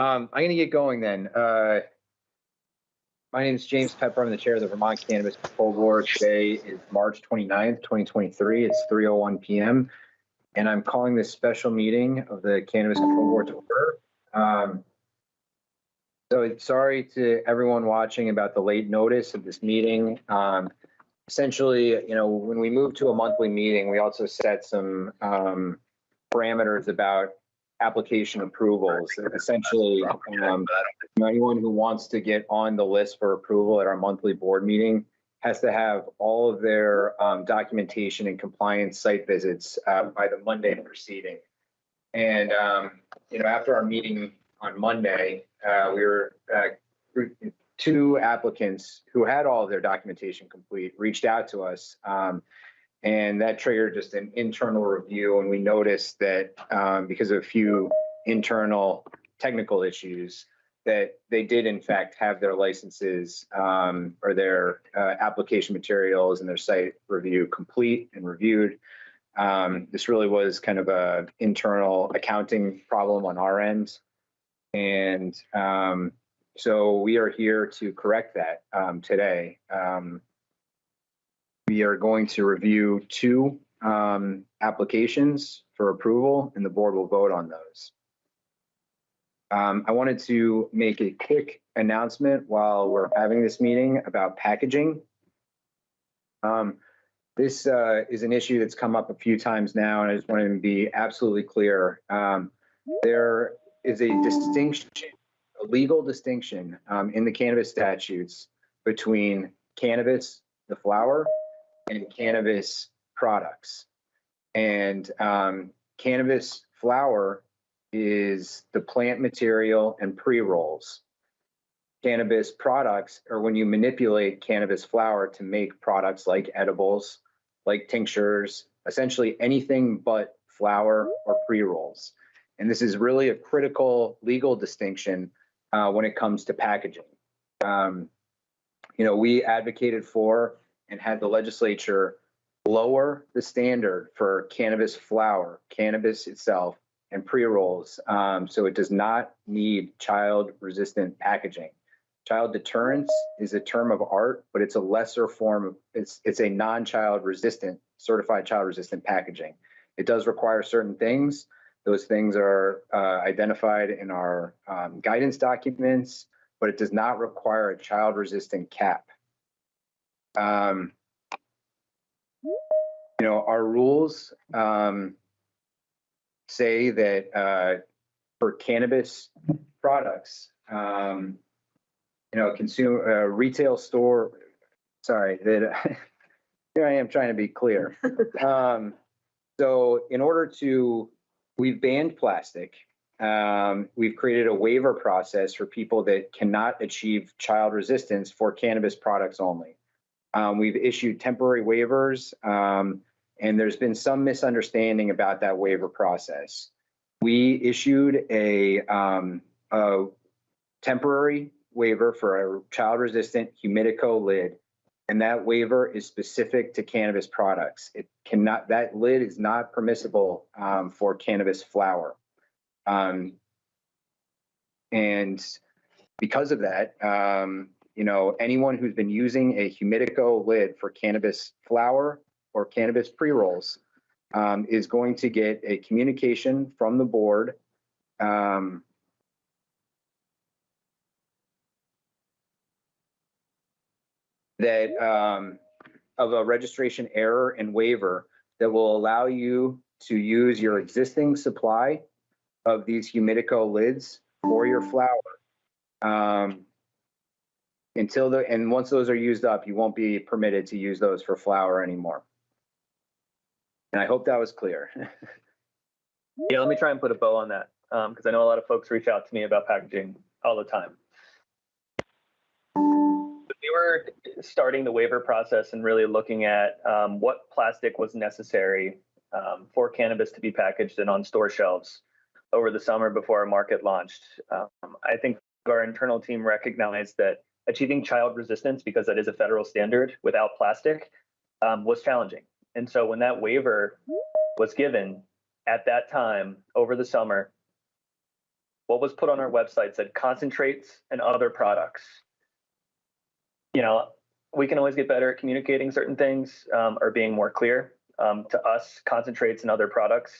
Um, I'm gonna get going then. Uh, my name is James Pepper. I'm the chair of the Vermont Cannabis Control Board. Today is March 29th, 2023. It's 3:01 PM. And I'm calling this special meeting of the Cannabis Control Board to order. Um, so sorry to everyone watching about the late notice of this meeting. Um, essentially, you know, when we moved to a monthly meeting, we also set some um, parameters about application approvals. Essentially, um, anyone who wants to get on the list for approval at our monthly board meeting has to have all of their um, documentation and compliance site visits uh, by the Monday preceding. And, um, you know, after our meeting on Monday, uh, we were, uh, two applicants who had all of their documentation complete reached out to us. Um, and that triggered just an internal review. And we noticed that um, because of a few internal technical issues, that they did in fact have their licenses um, or their uh, application materials and their site review complete and reviewed. Um, this really was kind of a internal accounting problem on our end. And um, so we are here to correct that um, today. We are going to review two um, applications for approval and the board will vote on those. Um, I wanted to make a quick announcement while we're having this meeting about packaging. Um, this uh, is an issue that's come up a few times now, and I just wanted to be absolutely clear. Um, there is a distinction, a legal distinction um, in the cannabis statutes between cannabis, the flower, and cannabis products. And um, cannabis flower is the plant material and pre-rolls. Cannabis products are when you manipulate cannabis flower to make products like edibles, like tinctures, essentially anything but flower or pre-rolls. And this is really a critical legal distinction uh, when it comes to packaging. Um, you know, we advocated for and had the legislature lower the standard for cannabis flower, cannabis itself, and pre-rolls, um, so it does not need child-resistant packaging. Child deterrence is a term of art, but it's a lesser form of, it's, it's a non-child resistant, certified child resistant packaging. It does require certain things. Those things are uh, identified in our um, guidance documents, but it does not require a child resistant cap. Um, you know, our rules um, say that uh, for cannabis products, um, you know, consumer uh, retail store. Sorry, that here I am trying to be clear. um, so, in order to, we've banned plastic. Um, we've created a waiver process for people that cannot achieve child resistance for cannabis products only. Um, we've issued temporary waivers, um, and there's been some misunderstanding about that waiver process. We issued a, um, a temporary waiver for a child-resistant Humidico lid, and that waiver is specific to cannabis products. It cannot, that lid is not permissible um, for cannabis flower. Um, and because of that, um, you know, anyone who's been using a Humidico lid for cannabis flower or cannabis pre-rolls um, is going to get a communication from the board um, that um, of a registration error and waiver that will allow you to use your existing supply of these Humidico lids for your flower. Um, until the and once those are used up, you won't be permitted to use those for flower anymore. And I hope that was clear. Yeah, let me try and put a bow on that because I know a lot of folks reach out to me about packaging all the time. We were starting the waiver process and really looking at um, what plastic was necessary um, for cannabis to be packaged and on store shelves over the summer before our market launched. Um, I think our internal team recognized that achieving child resistance, because that is a federal standard without plastic, um, was challenging. And so when that waiver was given at that time over the summer, what was put on our website said concentrates and other products. You know, we can always get better at communicating certain things um, or being more clear. Um, to us, concentrates and other products.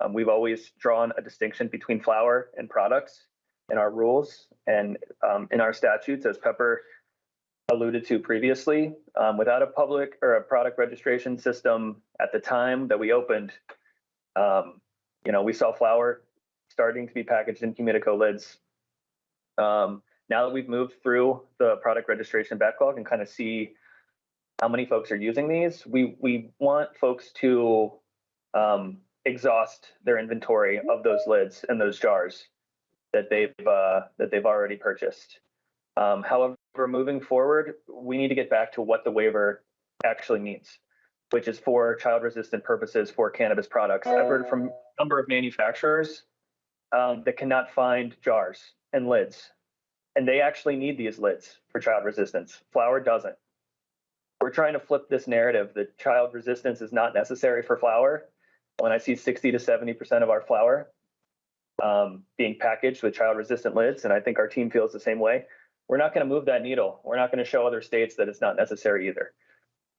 Um, we've always drawn a distinction between flower and products in our rules and um, in our statutes, as Pepper alluded to previously. Um, without a public or a product registration system at the time that we opened, um, you know, we saw flower starting to be packaged in Humidico lids. Um, now that we've moved through the product registration backlog and kind of see how many folks are using these, we we want folks to um, exhaust their inventory of those lids and those jars that they've uh, that they've already purchased. Um, however, moving forward, we need to get back to what the waiver actually means, which is for child-resistant purposes for cannabis products. I've heard from a number of manufacturers um, that cannot find jars and lids, and they actually need these lids for child resistance. Flower doesn't. We're trying to flip this narrative that child resistance is not necessary for flower. When I see 60 to 70% of our flower um, being packaged with child resistant lids, and I think our team feels the same way, we're not going to move that needle. We're not going to show other states that it's not necessary either.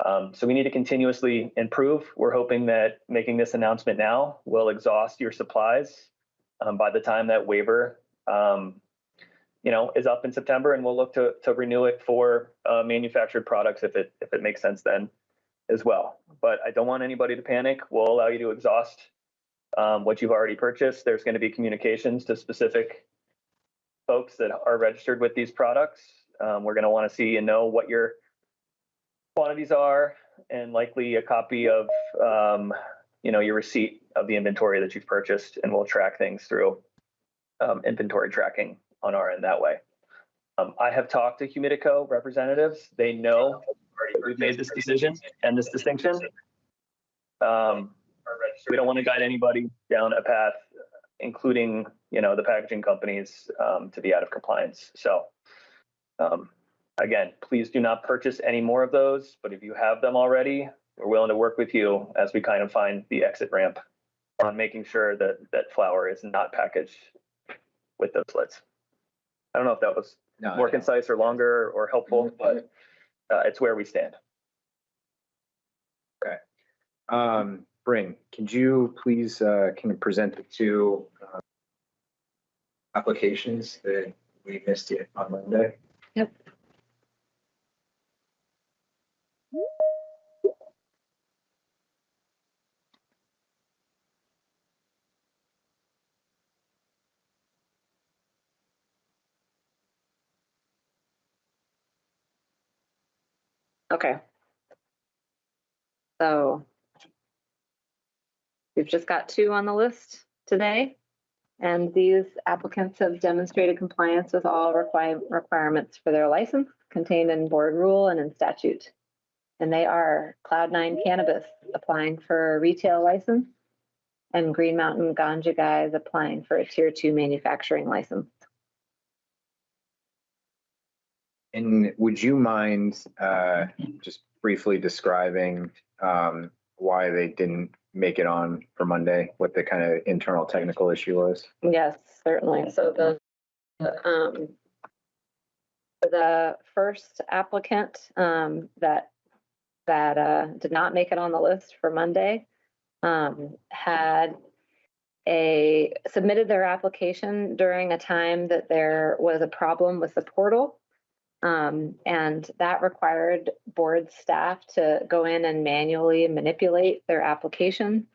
Um, so we need to continuously improve. We're hoping that making this announcement now will exhaust your supplies um, by the time that waiver, um, you know, is up in September, and we'll look to to renew it for uh, manufactured products if it if it makes sense then as well. But I don't want anybody to panic. We'll allow you to exhaust um, what you've already purchased. There's going to be communications to specific folks that are registered with these products. Um, we're going to want to see and know what your quantities are, and likely a copy of um, you know your receipt of the inventory that you've purchased, and we'll track things through um, inventory tracking on our end that way. Um, I have talked to Humidico representatives. They know we've made this decision and this distinction. Um, we don't want to guide anybody down a path, including you know the packaging companies, um, to be out of compliance. So um, again, please do not purchase any more of those. But if you have them already, we're willing to work with you as we kind of find the exit ramp on making sure that that flower is not packaged with those lids. I don't know if that was No, more concise or longer or helpful, but uh, it's where we stand. Um, Bryn, could you please, uh, can you present the two, uh, applications that we missed it on Monday? Yep. Okay. So we've just got two on the list today. And these applicants have demonstrated compliance with all require requirements for their license contained in board rule and in statute. And they are Cloud Nine Cannabis applying for a retail license and Green Mountain Ganja Guys applying for a tier two manufacturing license. And would you mind, uh, just briefly describing, um, why they didn't make it on for Monday? What the kind of internal technical issue was? Yes, certainly. So the, the, um, the first applicant, um, that, that, uh, did not make it on the list for Monday, um, had a, submitted their application during a time that there was a problem with the portal. Um, and that required board staff to go in and manually manipulate their application.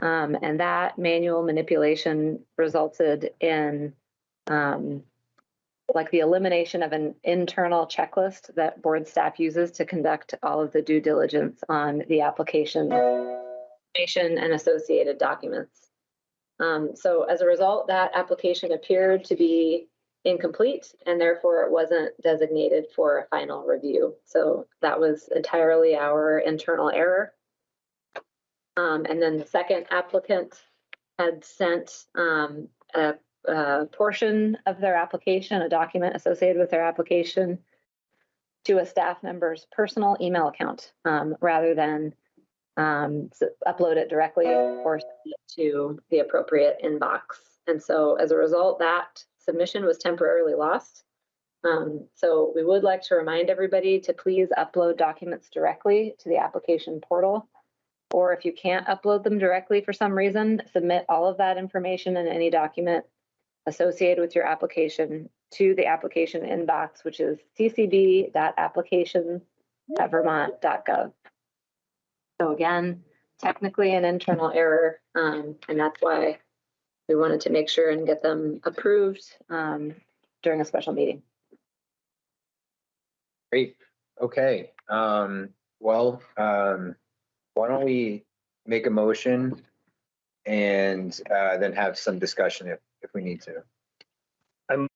Um, and that manual manipulation resulted in um, like the elimination of an internal checklist that board staff uses to conduct all of the due diligence on the application information and associated documents. Um, so as a result, that application appeared to be incomplete and therefore it wasn't designated for a final review. So that was entirely our internal error. Um, and then the second applicant had sent um, a, a portion of their application, a document associated with their application to a staff member's personal email account um, rather than um, upload it directly or to the appropriate inbox And so as a result, that submission was temporarily lost. Um, so we would like to remind everybody to please upload documents directly to the application portal. Or if you can't upload them directly for some reason, submit all of that information and any document associated with your application to the application inbox, which is ccb.applications.vermont.gov. So again, technically an internal error, um, and that's why we wanted to make sure and get them approved, um, during a special meeting. Great, okay, um, well, um, why don't we make a motion and, uh, then have some discussion if, if we need to. I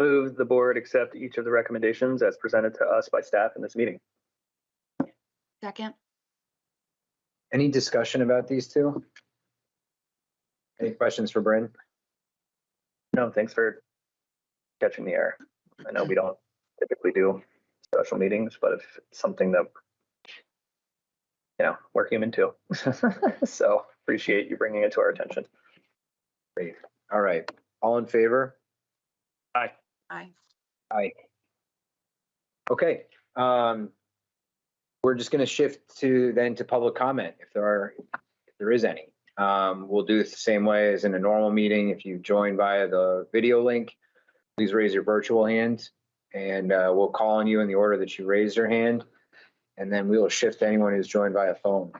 move the board accept each of the recommendations as presented to us by staff in this meeting. Second. Any discussion about these two? Any questions for Bryn? No, thanks for catching the air. I know we don't typically do special meetings, but if it's something that, you know, we're human too. So appreciate you bringing it to our attention. Great, all right, all in favor? Aye. Aye. Aye. Okay, um, we're just gonna shift to then to public comment if there are, if there is any. Um, we'll do it the same way as in a normal meeting. If you join via the video link, please raise your virtual hand and, uh, we'll call on you in the order that you raised your hand. And then we will shift to anyone who's joined via phone.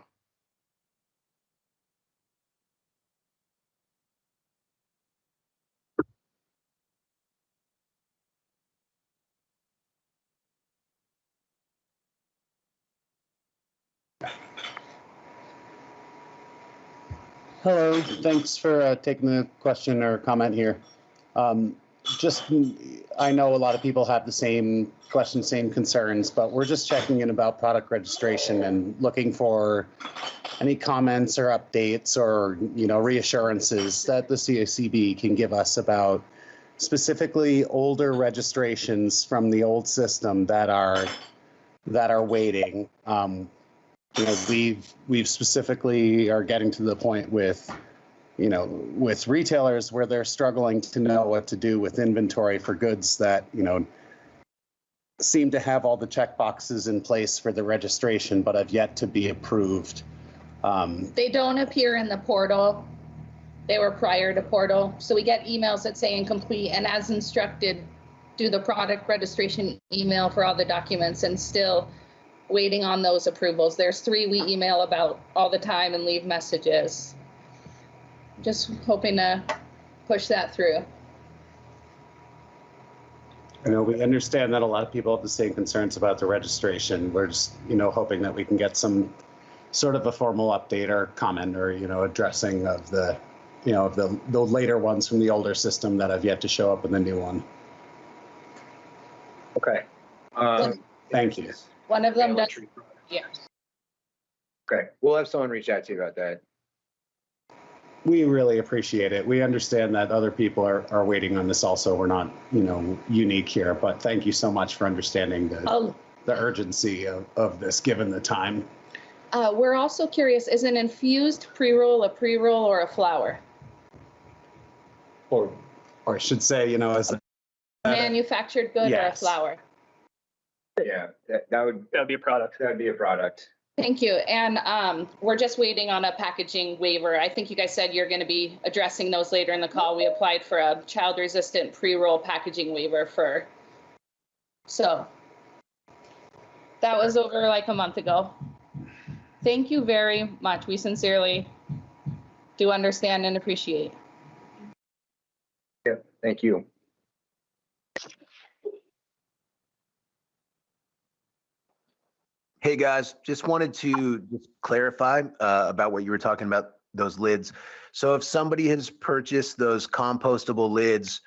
Hello, thanks for uh, taking the question or comment here. Um, Just, I know a lot of people have the same questions, same concerns, but we're just checking in about product registration and looking for any comments or updates or, you know, reassurances that the CACB can give us about specifically older registrations from the old system that are, that are waiting. Um, you know, we've, we've specifically are getting to the point with, you know, with retailers where they're struggling to know what to do with inventory for goods that, you know, seem to have all the check boxes in place for the registration, but have yet to be approved. Um, They don't appear in the portal. They were prior to portal. So we get emails that say incomplete and as instructed, do the product registration email for all the documents and still waiting on those approvals. There's three we email about all the time and leave messages. Just hoping to push that through. I know we understand that a lot of people have the same concerns about the registration. We're just, you know, hoping that we can get some sort of a formal update or comment or, you know, addressing of the, you know, of the, the later ones from the older system that have yet to show up in the new one. Okay. Um, Thank you. One of them does, yeah. Okay, we'll have someone reach out to you about that. We really appreciate it. We understand that other people are, are waiting on this also. We're not, you know, unique here, but thank you so much for understanding the, Oh, the urgency of, of this, given the time. uh, we're also curious, is an infused pre-roll a pre-roll or a flower? Or, or I should say, you know, as a Manufactured good or a Yes. flower? Yeah, that, that would, That'd be a product. that would be a product. Thank you. And um, we're just waiting on a packaging waiver. I think you guys said you're going to be addressing those later in the call. We applied for a child resistant pre-roll packaging waiver for, so that was over like a month ago. Thank you very much. We sincerely do understand and appreciate. Yeah, Thank you. Hey, guys, just wanted to just clarify uh, about what you were talking about, those lids. So if somebody has purchased those compostable lids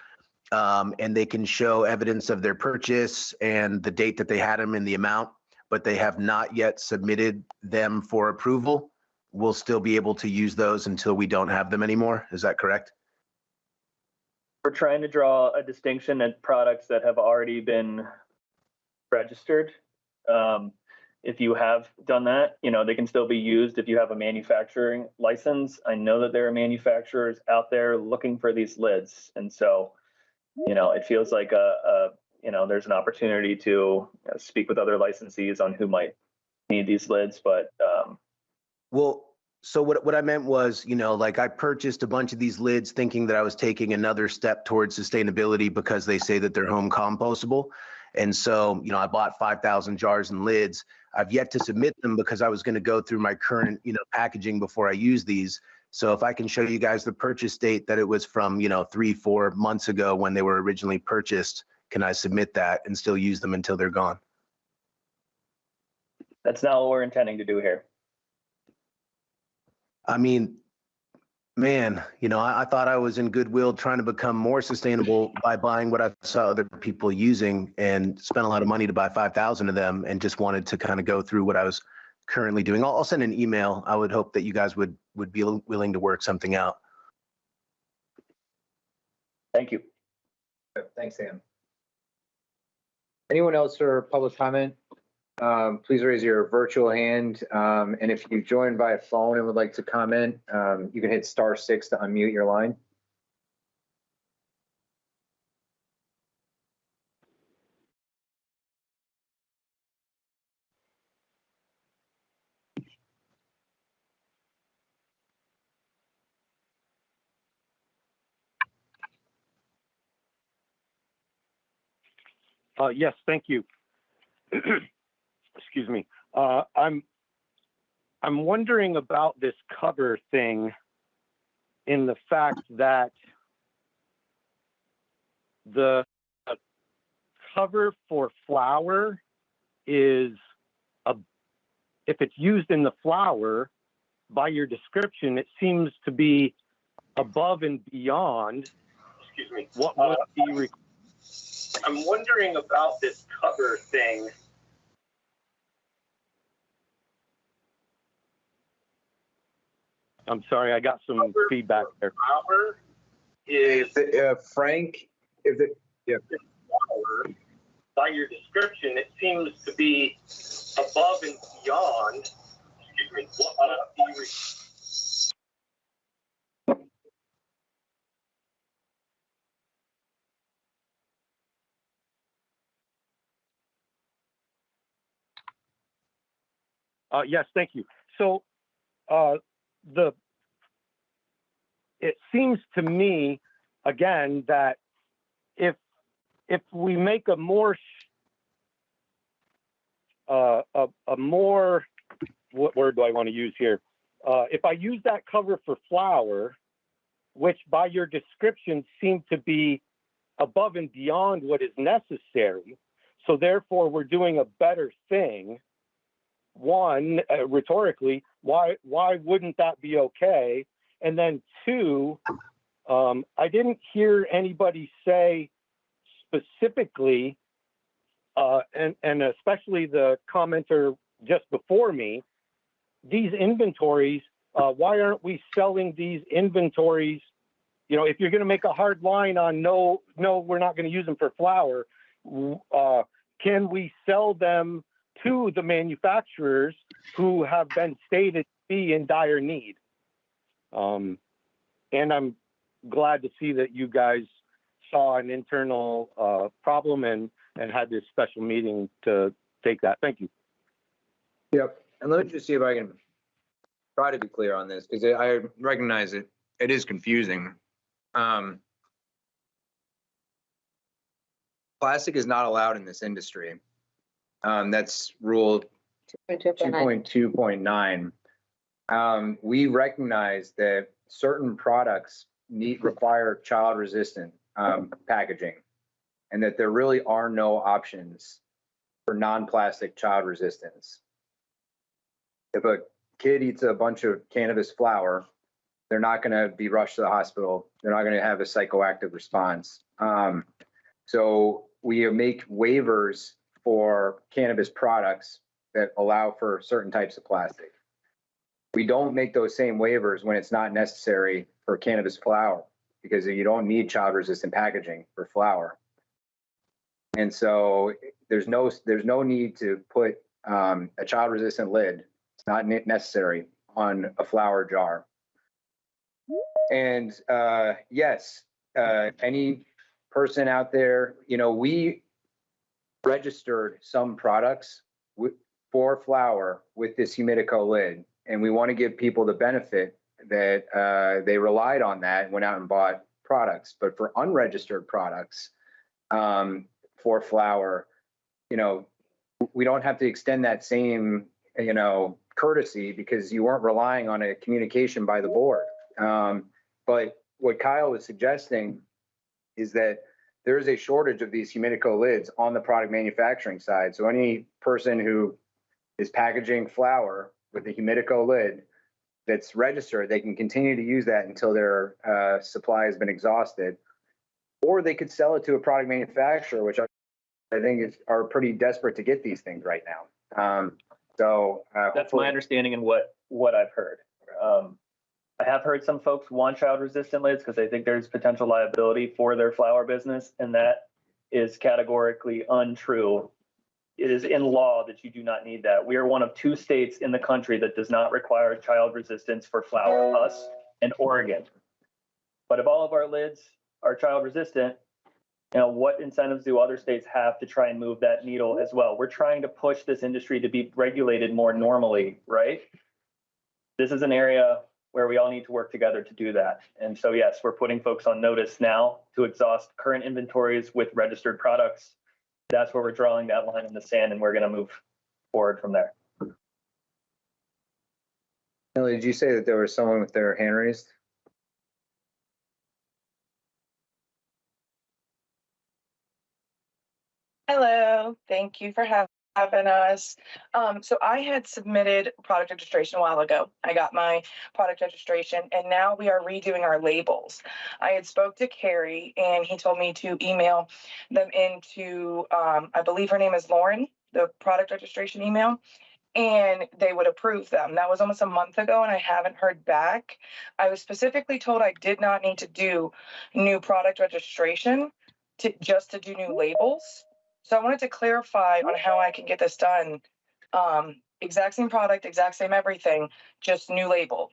um, and they can show evidence of their purchase and the date that they had them and the amount, but they have not yet submitted them for approval, we'll still be able to use those until we don't have them anymore. Is that correct? We're trying to draw a distinction at products that have already been registered. Um, if you have done that, you know, they can still be used if you have a manufacturing license. I know that there are manufacturers out there looking for these lids. And so, you know, it feels like a, a you know, there's an opportunity to speak with other licensees on who might need these lids, but um, Well, so what, what I meant was, you know, like I purchased a bunch of these lids thinking that I was taking another step towards sustainability because they say that they're home compostable. And so, you know, I bought 5,000 jars and lids. I've yet to submit them because I was going to go through my current, you know, packaging before I use these. So if I can show you guys the purchase date that it was from, you know, three, four months ago when they were originally purchased, can I submit that and still use them until they're gone? that's not what we're intending to do here. I mean, man, you know, I, I thought I was in goodwill trying to become more sustainable by buying what I saw other people using and spent a lot of money to buy 5,000 of them and just wanted to kind of go through what I was currently doing. I'll, I'll send an email. I would hope that you guys would, would be willing to work something out. Thank you. Thanks, Sam. Anyone else for public comment? Um, please raise your virtual hand. Um, and if you've joined by phone and would like to comment, um, you can hit star six to unmute your line. Uh, yes, thank you. Excuse me. Uh, I'm I'm wondering about this cover thing in the fact that the cover for flower is a if it's used in the flower by your description it seems to be above and beyond excuse me what would be I'm wondering about this cover thing. I'm sorry, I got some feedback there. Flower is Uh, Frank, if the, flower. By your description, it seems to be above and beyond. Excuse me. What would be re- Uh, yes, thank you. So, uh, the, it seems to me, again, that if, if we make a more, uh, a, a more, what word do I want to use here? Uh, if I use that cover for flower, which by your description seemed to be above and beyond what is necessary, so therefore we're doing a better thing, one uh, rhetorically why why wouldn't that be okay? And then two um, i didn't hear anybody say specifically uh, and and especially the commenter just before me these inventories uh, why aren't we selling these inventories? You know if you're going to make a hard line on no no we're not going to use them for flower uh, can we sell them to the manufacturers who have been stated to be in dire need. Um, and I'm glad to see that you guys saw an internal uh, problem and, and had this special meeting to take that. Thank you. Yep, and let me just see if I can try to be clear on this, because I recognize it, it is confusing. Um, Plastic is not allowed in this industry. Um, that's rule two point two point nine. Um, we recognize that certain products need, require child resistant, um, packaging. And that there really are no options for non-plastic child resistance. If a kid eats a bunch of cannabis flower, they're not gonna be rushed to the hospital. They're not gonna have a psychoactive response. Um, so we make waivers for cannabis products that allow for certain types of plastic. We don't make those same waivers when it's not necessary for cannabis flower because you don't need child resistant packaging for flower. And so there's no, there's no need to put um, a child resistant lid. It's not necessary on a flower jar. And uh, yes, uh, any person out there, you know, we registered some products with, for flower with this Humidico lid, and we want to give people the benefit that uh, they relied on that and went out and bought products. But for unregistered products um, for flower, you know, we don't have to extend that same, you know, courtesy because you weren't relying on a communication by the board. Um, but what Kyle was suggesting is that there is a shortage of these Humidico lids on the product manufacturing side. So any person who is packaging flower with a Humidico lid that's registered, they can continue to use that until their uh, supply has been exhausted. Or they could sell it to a product manufacturer, which I think is, are pretty desperate to get these things right now. Um, so. uh, That's my understanding and what, what I've heard. Um, have heard some folks want child resistant lids because they think there's potential liability for their flower business, and that is categorically untrue. It is in law that you do not need that. We are one of two states in the country that does not require child resistance for flower, us and Oregon. But if all of our lids are child resistant, you know, what incentives do other states have to try and move that needle as well? We're trying to push this industry to be regulated more normally, right? This is an area where we all need to work together to do that. And so, yes, we're putting folks on notice now to exhaust current inventories with registered products. That's where we're drawing that line in the sand and we're going to move forward from there. Millie, did you say that there was someone with their hand raised? Hello, thank you for hav- having us. Um, so I had submitted product registration a while ago. I got my product registration and now we are redoing our labels. I had spoke to Carrie and he told me to email them into, um, I believe her name is Lauren, the product registration email. And they would approve them. That was almost a month ago and I haven't heard back. I was specifically told I did not need to do new product registration to, just to do new labels. So I wanted to clarify on how I can get this done. Um, exact same product, exact same everything, just new label.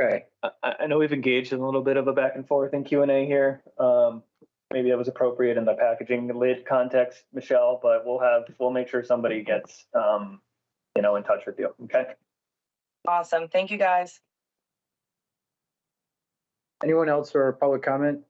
Okay, I, I know we've engaged in a little bit of a back and forth in Q and A here. Um, maybe that was appropriate in the packaging lid context, Michelle, but we'll have, we'll make sure somebody gets, um, you know, in touch with you. Okay. Awesome. Thank you guys. anyone else for public comment?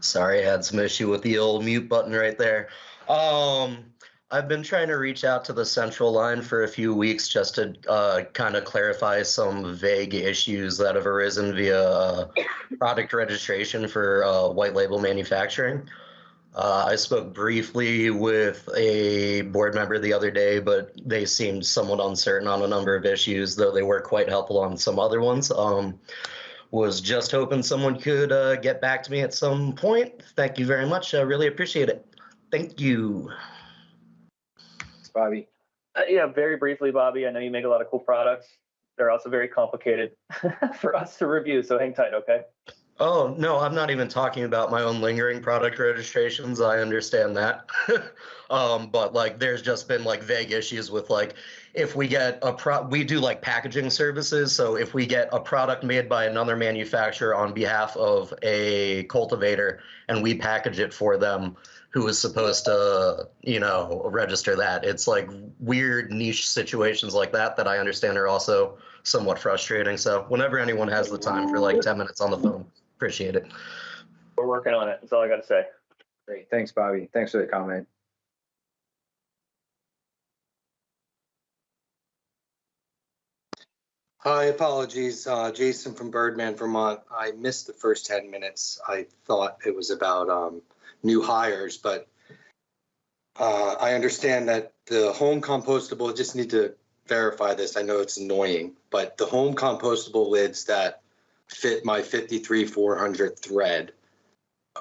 Sorry, I had some issue with the old mute button right there. Um, I've been trying to reach out to the central line for a few weeks just to uh, kind of clarify some vague issues that have arisen via uh, product registration for uh, white label manufacturing. Uh, I spoke briefly with a board member the other day, but they seemed somewhat uncertain on a number of issues, though they were quite helpful on some other ones. Um, was just hoping someone could uh, get back to me at some point. Thank you very much. I really appreciate it. Thank you. Bobby. Uh, yeah, very briefly, Bobby. I know you make a lot of cool products. They're also very complicated for us to review. So hang tight, okay? Oh, no, I'm not even talking about my own lingering product registrations. I understand that. um, but like there's just been like vague issues with like if we get a pro we do like packaging services. So if we get a product made by another manufacturer on behalf of a cultivator and we package it for them, who is supposed to, you know, register that. It's like weird niche situations like that that I understand are also somewhat frustrating. So whenever anyone has the time for like 10 minutes on the phone, appreciate it. We're working on it. That's all I got to say. Great, thanks, Bobby. Thanks for the comment. Hi, apologies. Uh, Jason from Birdman, Vermont. I missed the first 10 minutes. I thought it was about um, new hires, but uh, I understand that the home compostable, just need to verify this. I know it's annoying, but the home compostable lids that fit my 53 400 thread,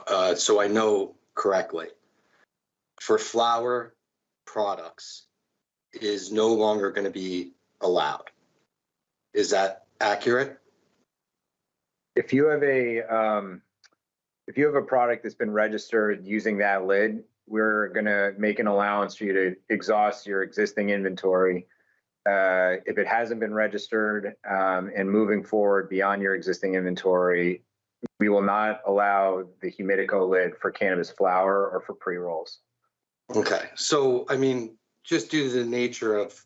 uh, so I know correctly. For flower, products is no longer going to be allowed. Is that accurate? If you have a, um, if you have a product that's been registered using that lid, we're gonna make an allowance for you to exhaust your existing inventory. Uh, if it hasn't been registered, um, and moving forward beyond your existing inventory, we will not allow the Humidico lid for cannabis flower or for pre-rolls. Okay, so I mean, just due to the nature of,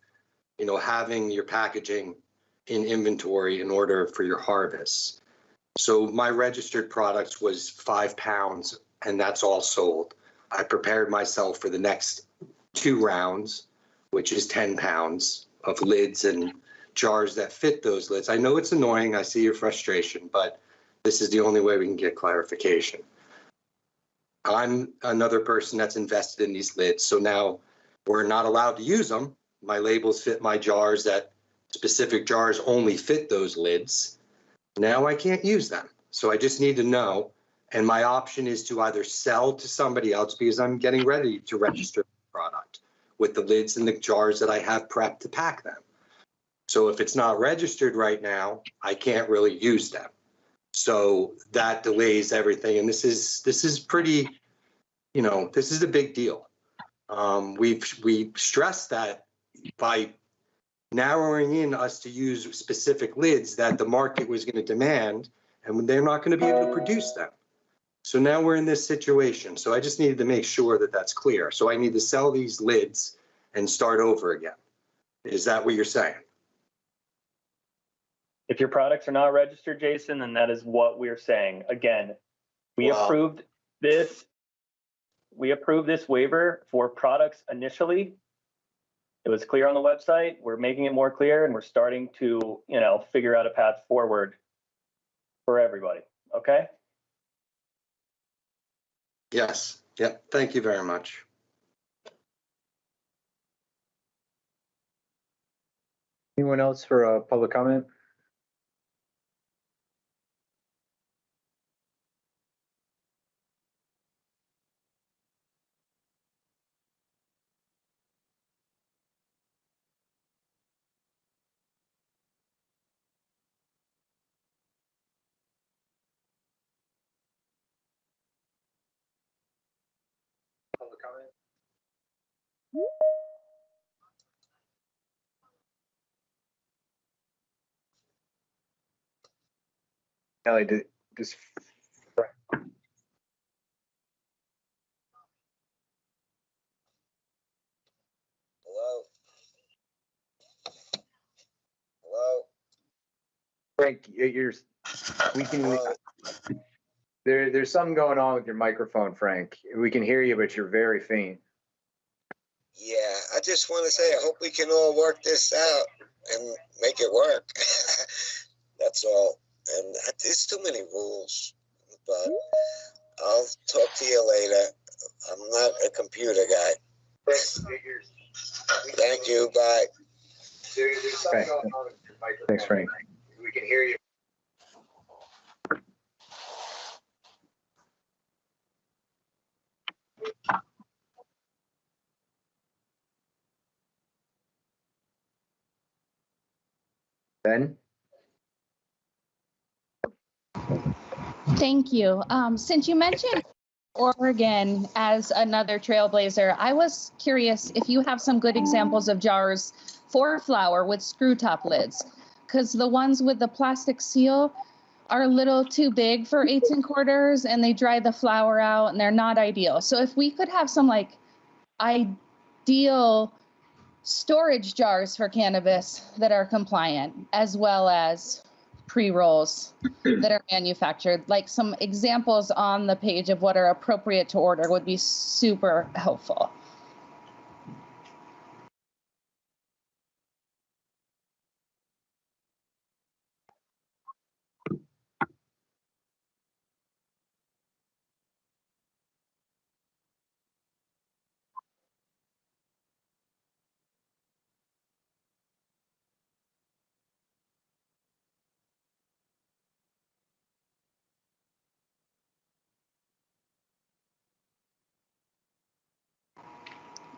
you know, having your packaging in inventory in order for your harvest. So my registered products was five pounds and that's all sold. I prepared myself for the next two rounds, which is 10 pounds of lids and jars that fit those lids. I know it's annoying. I see your frustration, but this is the only way we can get clarification. I'm another person that's invested in these lids. So now we're not allowed to use them. My labels fit my jars that specific jars only fit those lids. Now I can't use them. So I just need to know. And my option is to either sell to somebody else because I'm getting ready to register the product with the lids and the jars that I have prepped to pack them. So if it's not registered right now, I can't really use them. So that delays everything. And this is, this is pretty, you know, this is a big deal. Um, we've, we stressed that by narrowing in us to use specific lids that the market was going to demand and they're not going to be able to produce them. So now we're in this situation. So I just needed to make sure that that's clear. So I need to sell these lids and start over again. Is that what you're saying? If your products are not registered, Jason, then that is what we're saying. Again, we Wow. approved this. We approved this waiver for products initially. It was clear on the website. We're making it more clear and we're starting to, you know, figure out a path forward for everybody. Okay? Yes. Yep. Thank you very much. Anyone else for a public comment? Kelly, did, does Hello? Hello? Frank, you're, we can, Hello? there, there's something going on with your microphone, Frank. We can hear you, but you're very faint. Yeah, I just want to say, I hope we can all work this out and make it work. That's all. And there's too many rules, but I'll talk to you later. I'm not a computer guy. Thank you. Bye. Okay. Thanks, Frank. We can hear you. Ben? Thank you. Um, since you mentioned Oregon as another trailblazer, I was curious if you have some good examples of jars for flower with screw top lids. Because the ones with the plastic seal are a little too big for eights and quarters and they dry the flower out and they're not ideal. So if we could have some like ideal storage jars for cannabis that are compliant as well as pre-rolls that are manufactured. Like some examples on the page of what are appropriate to order would be super helpful.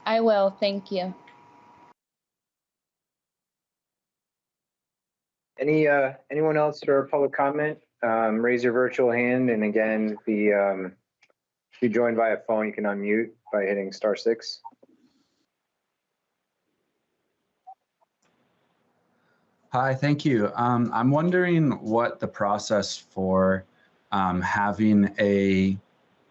I will, thank you. Any, uh, anyone else for a public comment? Um, raise your virtual hand and again, the, um, if you joined via phone, you can unmute by hitting star six. Hi, thank you. Um, I'm wondering what the process for um, having a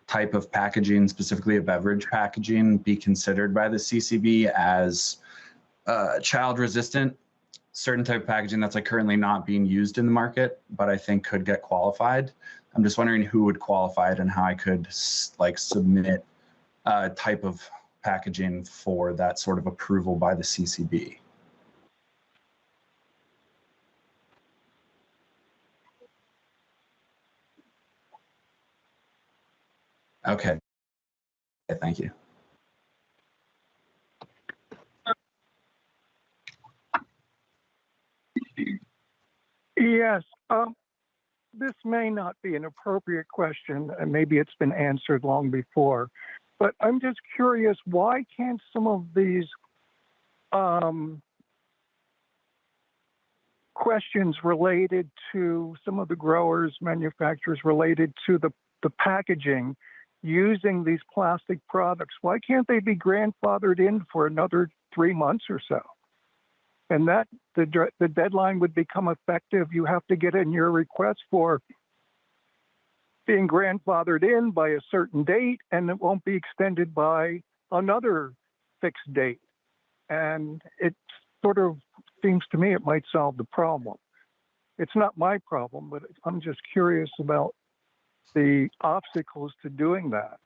type of packaging, specifically a beverage packaging, be considered by the CCB as uh, child resistant, certain type of packaging that's like currently not being used in the market, but I think could get qualified. I'm just wondering who would qualify it and how I could like submit a type of packaging for that sort of approval by the CCB. Okay. Okay, Thank you. Yes, um, this may not be an appropriate question, and maybe it's been answered long before, but I'm just curious, why can't some of these um, questions related to some of the growers, manufacturers related to the, the packaging using these plastic products, why can't they be grandfathered in for another three months or so? And that the the deadline would become effective. You have to get in your request for being grandfathered in by a certain date, and it won't be extended by another fixed date. And it sort of seems to me it might solve the problem. It's not my problem, but I'm just curious about the obstacles to doing that.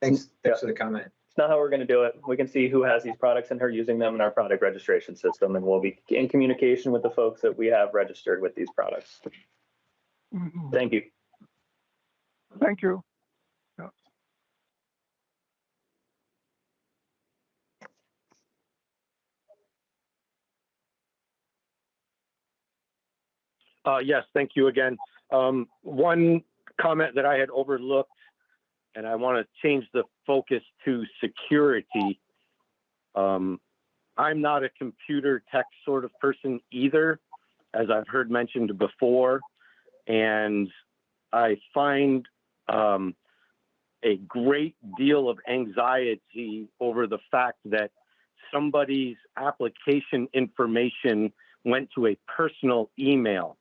Thanks, Yeah. thanks for the comment. It's not how we're going to do it. We can see who has these products and who are using them in our product registration system, and we'll be in communication with the folks that we have registered with these products. Mhm. Thank you. Thank you. Uh, yes, thank you again. Um, one comment that I had overlooked, and I want to change the focus to security. Um, I'm not a computer tech sort of person either, as I've heard mentioned before, and I find um, a great deal of anxiety over the fact that somebody's application information went to a personal email.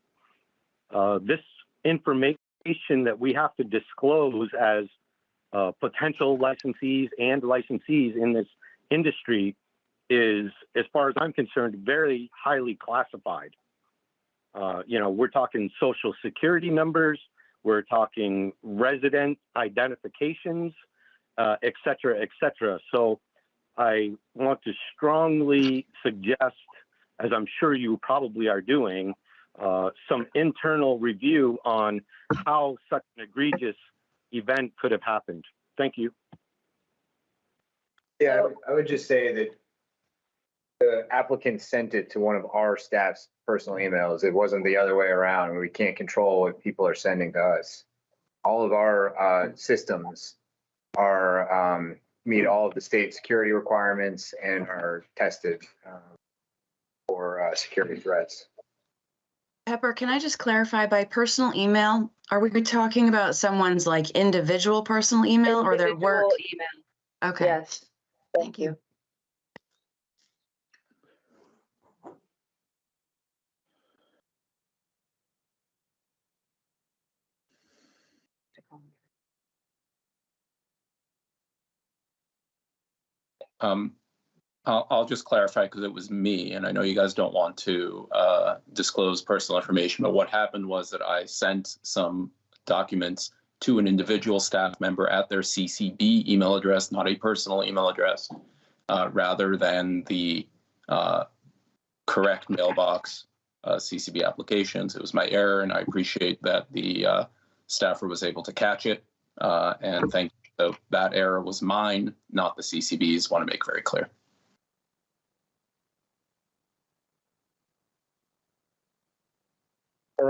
Uh, this information that we have to disclose as uh, potential licensees and licensees in this industry is, as far as I'm concerned, very highly classified. Uh, you know, we're talking social security numbers, we're talking resident identifications, uh, et cetera, et cetera. So I want to strongly suggest, as I'm sure you probably are doing, uh, some internal review on how such an egregious event could have happened. Thank you. Yeah, I would- just say that the applicant sent it to one of our staff's personal emails. It wasn't the other way around. We can't control what people are sending to us. All of our uh, systems are, um, meet all of the state security requirements and are tested uh, for uh, security threats. Pepper, can I just clarify by personal email? Are we talking about someone's like individual personal email or their work? Individual Email, Okay, yes. thank you. Um, I'll, just clarify because it was me and I know you guys don't want to uh, disclose personal information, but what happened was that I sent some documents to an individual staff member at their CCB email address, not a personal email address, uh, rather than the uh, correct mailbox uh, CCB applications. It was my error and I appreciate that the uh, staffer was able to catch it. Uh, and thank so that error was mine, not the CCB's. Want to make very clear.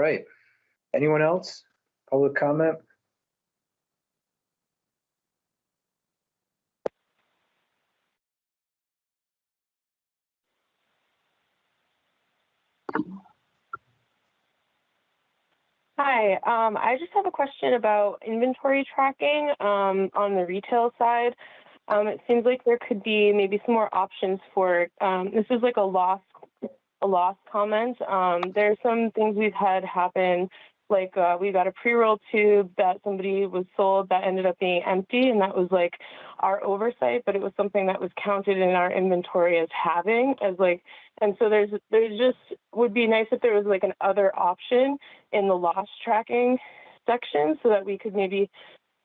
right. Anyone else? Public comment? Hi, um, I just have a question about inventory tracking um, on the retail side. Um, it seems like there could be maybe some more options for, um, this is like a loss a loss comment. Um, there's some things we've had happen, like uh, we got a pre-roll tube that somebody was sold that ended up being empty, and that was like our oversight, but it was something that was counted in our inventory as having, as like and so there's there's just would be nice if there was like an other option in the loss tracking section so that we could maybe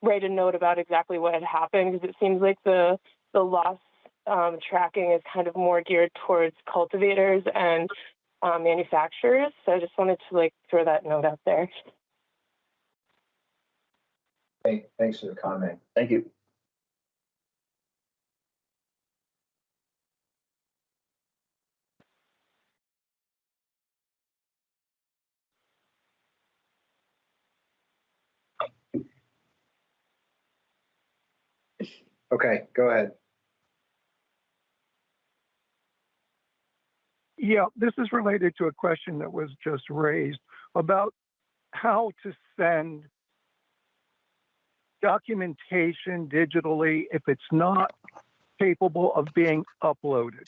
write a note about exactly what had happened because it seems like the the loss um, tracking is kind of more geared towards cultivators and um, manufacturers. So I just wanted to like throw that note out there. Thank- Thanks for the comment. Thank you. Okay, go ahead. Yeah, this is related to a question that was just raised about how to send documentation digitally if it's not capable of being uploaded.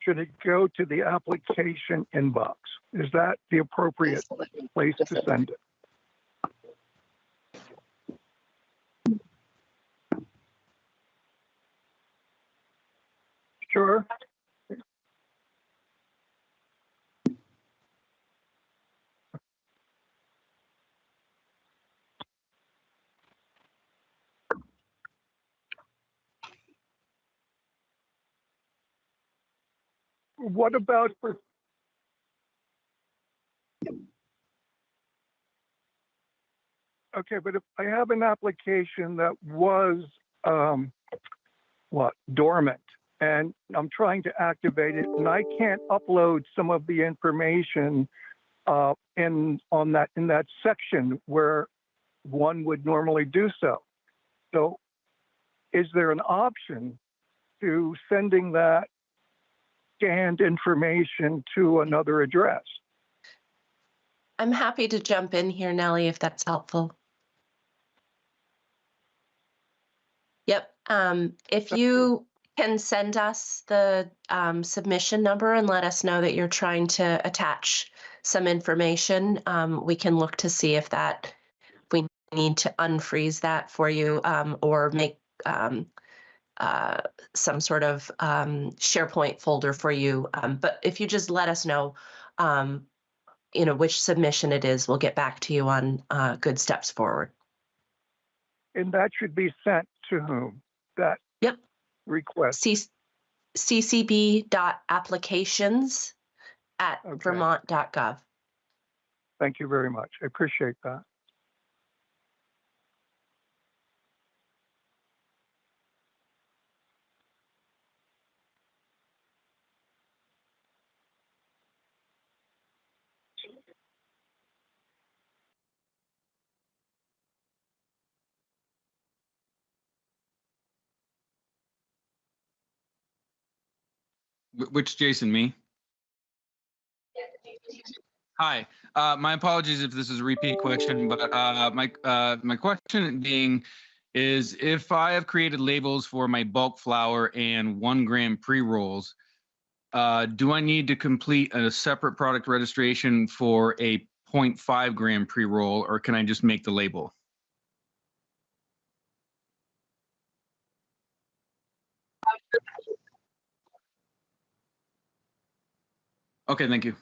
Should it go to the application inbox? Is that the appropriate place to send it? Sure. What about for? Okay, but if I have an application that was, um, what, dormant, and I'm trying to activate it, and I can't upload some of the information uh, in on that in that section where one would normally do so. So, is there an option to sending that scanned information to another address? I'm happy to jump in here, Nellie, if that's helpful. Yep. Um, if you can send us the um, submission number and let us know that you're trying to attach some information, um, we can look to see if that we need to unfreeze that for you um, or make um, uh, some sort of um, SharePoint folder for you. Um, but if you just let us know, um, you know, which submission it is, we'll get back to you on uh, good steps forward. And that should be sent to whom? That Yep. request. C- ccb.applications at Okay. vermont.gov. Thank you very much. I appreciate that. Which Jason, me? Hi, uh, my apologies if this is a repeat question, but uh, my uh, my question being is if I have created labels for my bulk flower and one gram pre rolls, uh, do I need to complete a separate product registration for a 0.5 gram pre roll, or can I just make the label? Okay, thank you.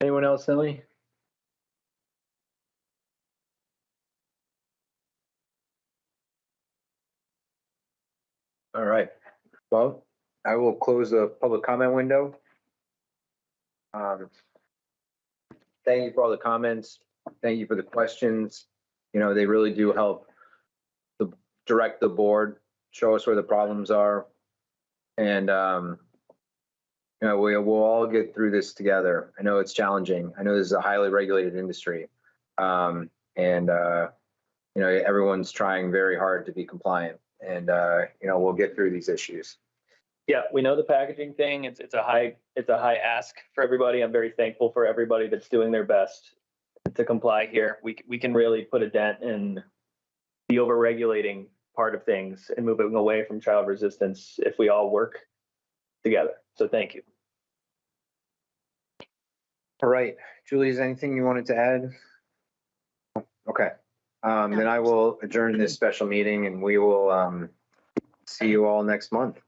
Anyone else, Nellie? All right. Well, I will close the public comment window. Um, Thank you for all the comments. Thank you for the questions. You know, they really do help the, direct the board, show us where the problems are. And, um, you know, we, we'll all get through this together. I know it's challenging. I know this is a highly regulated industry. Um, and, uh, you know, everyone's trying very hard to be compliant. and, uh, you know, we'll get through these issues. Yeah, we know the packaging thing. It's, it's a high, it's a high ask for everybody. I'm very thankful for everybody that's doing their best to comply here. We, we can really put a dent in the overregulating part of things and moving away from child resistance if we all work together. So thank you. All right, Julie, is there anything you wanted to add? Okay, um, then I will adjourn this special meeting and we will, um, see you all next month.